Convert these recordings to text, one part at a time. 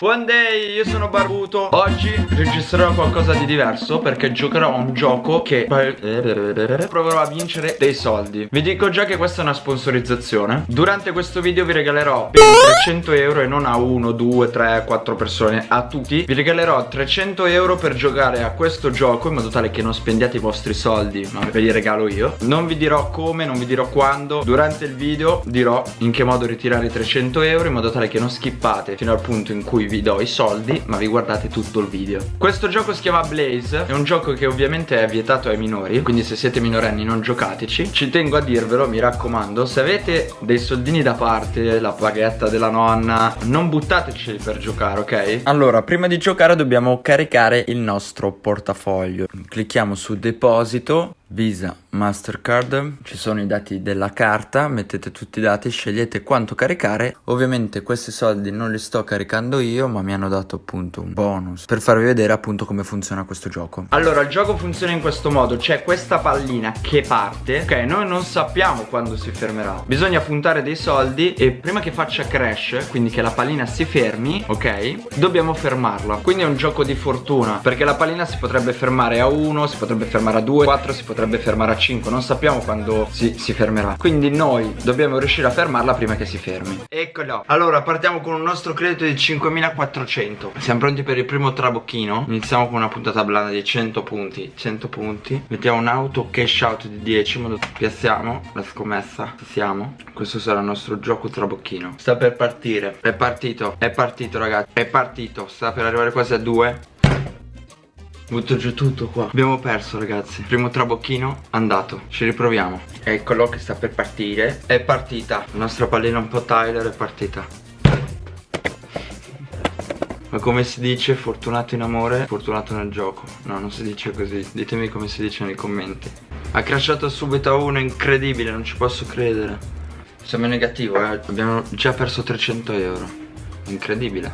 One day, io sono barbuto. Oggi registrerò qualcosa di diverso Perché giocherò a un gioco che Proverò a vincere dei soldi. Vi dico già che questa è una sponsorizzazione. Durante questo video vi regalerò per 300 euro E non a 1, 2, 3, 4 persone A tutti Vi regalerò 300 euro per giocare a questo gioco In modo tale che non spendiate i vostri soldi Ma ve li regalo io. Non vi dirò come, non vi dirò quando. Durante il video dirò in che modo ritirare i 300 euro In modo tale che non skippate fino al punto in cui vi do i soldi ma vi guardate tutto il video. Questo gioco si chiama Blaze È un gioco che ovviamente è vietato ai minori Quindi se siete minorenni non giocateci. Ci tengo a dirvelo mi raccomando Se avete dei soldini da parte La paghetta della nonna Non buttateceli per giocare ok? Allora prima di giocare dobbiamo caricare il nostro portafoglio. Clicchiamo su deposito Visa, Mastercard, ci sono i dati della carta, mettete tutti i dati, scegliete quanto caricare. Ovviamente questi soldi non li sto caricando io, ma mi hanno dato appunto un bonus per farvi vedere appunto come funziona questo gioco. Allora, il gioco funziona in questo modo, c'è questa pallina che parte, ok, noi non sappiamo quando si fermerà. Bisogna puntare dei soldi e prima che faccia crash, quindi che la pallina si fermi, ok, dobbiamo fermarla. Quindi è un gioco di fortuna, perché la pallina si potrebbe fermare a 1, si potrebbe fermare a 2, 4, si potrebbe potrebbe fermare a 5 Non sappiamo quando si, si fermerà. Quindi noi dobbiamo riuscire a fermarla prima che si fermi. Eccolo. Allora partiamo con un nostro credito di 5400 Siamo pronti per il primo trabocchino? Iniziamo con una puntata blanda di 100 punti. 100 punti. Mettiamo un auto cash out di 10 modo Piazziamo la scommessa. Siamo. Questo sarà il nostro gioco trabocchino. Sta per partire. È partito. È partito ragazzi. È partito. Sta per arrivare quasi a 2 Butto giù tutto qua. Abbiamo perso ragazzi. Primo trabocchino andato. Ci riproviamo. Eccolo che sta per partire. È partita. La nostra pallina un po' Tyler è partita. Ma come si dice fortunato in amore, fortunato nel gioco. No, non si dice così. Ditemi come si dice nei commenti. Ha crashato subito a uno, incredibile, non ci posso credere. Siamo in negativo, eh. Abbiamo già perso 300 euro. Incredibile.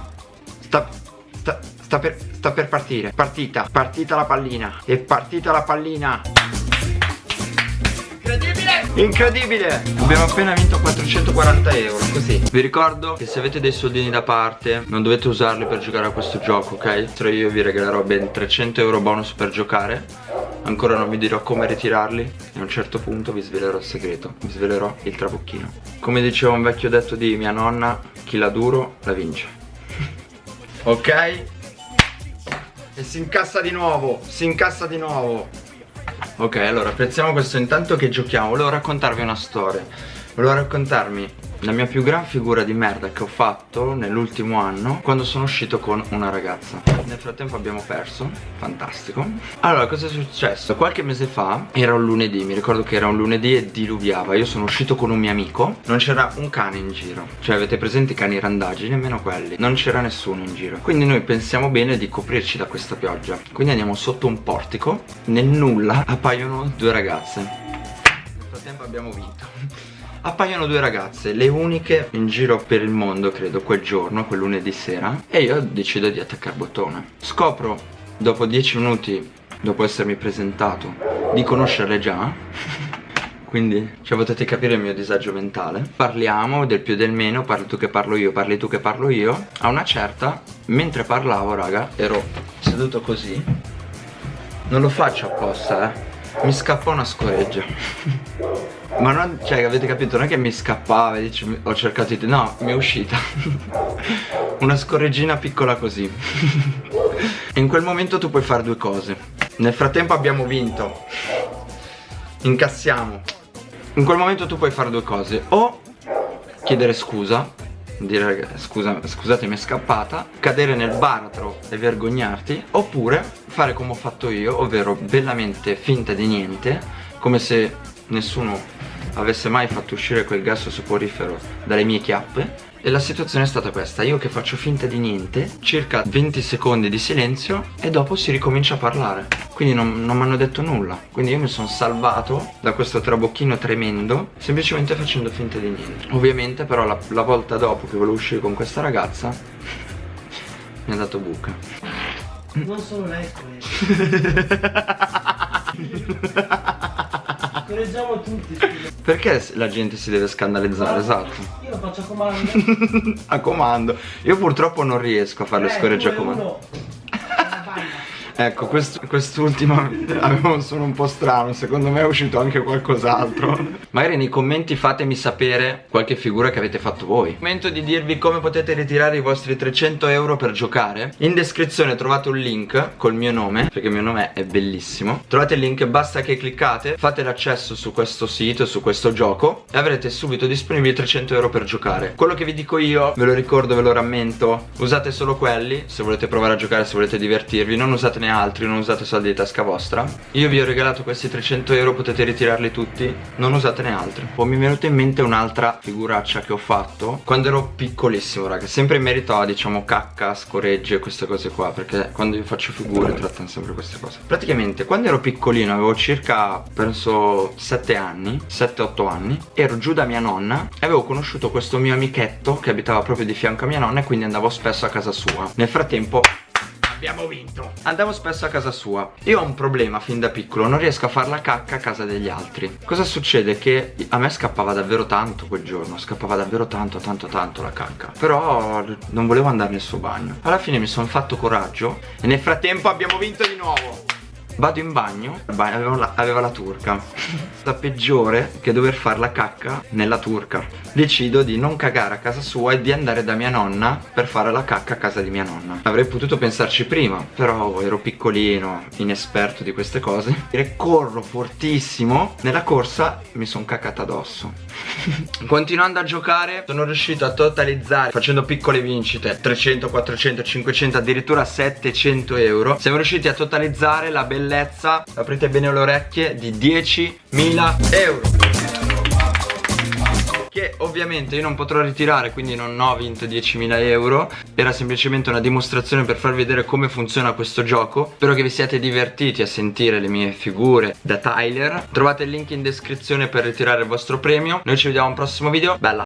Sta... sta... sta per... Sta per partire. Partita Partita la pallina. È partita la pallina. Incredibile! Incredibile! Abbiamo appena vinto 440 euro Così. Vi ricordo che se avete dei soldini da parte Non dovete usarli per giocare a questo gioco ok? Tra io vi regalerò ben 300 euro bonus per giocare. Ancora non vi dirò come ritirarli. E a un certo punto vi svelerò il segreto. Vi svelerò il trabocchino. Come diceva un vecchio detto di mia nonna Chi la duro la vince. Ok e si incassa di nuovo Si incassa di nuovo. Ok allora apprezziamo questo intanto che giochiamo. Volevo raccontarvi una storia. Volevo raccontarmi la mia più gran figura di merda che ho fatto nell'ultimo anno quando sono uscito con una ragazza Nel frattempo abbiamo perso, fantastico. Allora cosa è successo? Qualche mese fa era un lunedì, mi ricordo che era un lunedì e diluviava. Io sono uscito con un mio amico, non c'era un cane in giro. Cioè avete presente i cani randaggi, nemmeno quelli. Non c'era nessuno in giro. Quindi noi pensiamo bene di coprirci da questa pioggia. Quindi andiamo sotto un portico. Nel nulla appaiono due ragazze. Nel frattempo abbiamo vinto appaiono due ragazze, le uniche in giro per il mondo credo quel giorno, quel lunedì sera e io decido di attaccare bottone. Scopro dopo dieci minuti dopo essermi presentato di conoscerle già. Quindi cioè potete capire il mio disagio mentale. Parliamo del più del meno parli tu che parlo io parli tu che parlo io. A una certa mentre parlavo raga ero seduto così. Non lo faccio apposta eh mi scappò una scoreggia. Ma non, cioè avete capito, non è che mi scappava dice, ho cercato di... No, mi è uscita. Una scorreggina piccola così. In quel momento tu puoi fare due cose. Nel frattempo abbiamo vinto. Incassiamo. In quel momento tu puoi fare due cose. O chiedere scusa dire scusa, scusate mi è scappata cadere nel baratro e vergognarti oppure fare come ho fatto io ovvero bellamente finta di niente come se nessuno avesse mai fatto uscire quel gas soporifero dalle mie chiappe. E la situazione è stata questa Io che faccio finta di niente Circa 20 secondi di silenzio E dopo si ricomincia a parlare. Quindi non, non mi hanno detto nulla. Quindi io mi sono salvato da questo trabocchino tremendo Semplicemente facendo finta di niente. Ovviamente però la, la volta dopo che volevo uscire con questa ragazza Mi ha dato buca Non solo lei, Scoreggia scandalizziamo tutti. scusa. Perché la gente si deve scandalizzare? Esatto. Io lo faccio a comando. a comando. Io purtroppo non riesco a fare le Tre, scoregge a comando. uno. Ecco, quest- quest'ultima avevo un suono un po' strano, secondo me è uscito anche qualcos'altro. Magari nei commenti fatemi sapere qualche figura che avete fatto voi. Momento di dirvi come potete ritirare i vostri 300 euro per giocare. In descrizione trovate un link col mio nome, perché il mio nome è bellissimo. Trovate il link, basta che cliccate, fate l'accesso su questo sito, su questo gioco e avrete subito disponibili 300 euro per giocare. Quello che vi dico io, ve lo ricordo, ve lo rammento, usate solo quelli se volete provare a giocare, se volete divertirvi, non usatene altri, non usate soldi di tasca vostra. Io vi ho regalato questi 300 euro, potete ritirarli tutti, non usatene altri. Poi mi è venuta in mente un'altra figuraccia che ho fatto quando ero piccolissimo, raga, sempre in merito a diciamo cacca, scoregge, queste cose qua, perché quando io faccio figure trattano sempre queste cose. Praticamente quando ero piccolino, avevo circa penso 7 anni, 7-8 anni, ero giù da mia nonna e avevo conosciuto questo mio amichetto che abitava proprio di fianco a mia nonna e quindi andavo spesso a casa sua. Nel frattempo Abbiamo vinto. Andavo spesso a casa sua. Io ho un problema fin da piccolo Non riesco a far la cacca a casa degli altri. Cosa succede? Che a me scappava davvero tanto quel giorno Scappava davvero tanto tanto tanto la cacca. Però non volevo andare nel suo bagno. Alla fine mi sono fatto coraggio E nel frattempo abbiamo vinto di nuovo Vado in bagno, aveva, la, aveva la turca. La peggiore che dover fare la cacca nella turca. Decido di non cagare a casa sua e di andare da mia nonna per fare la cacca a casa di mia nonna. Avrei potuto pensarci prima, però ero piccolino, inesperto di queste cose. E corro fortissimo, nella corsa mi sono cacata addosso. Continuando a giocare sono riuscito a totalizzare facendo piccole vincite 300, 400, 500 addirittura 700 euro. Siamo riusciti a totalizzare la bellezza, aprite bene le orecchie, di 10.000 euro. Che ovviamente io non potrò ritirare quindi non ho vinto 10.000 euro. Era semplicemente una dimostrazione per farvi vedere come funziona questo gioco. Spero che vi siate divertiti a sentire le mie figure da Tyler. Trovate il link in descrizione per ritirare il vostro premio. Noi ci vediamo al prossimo video. Bella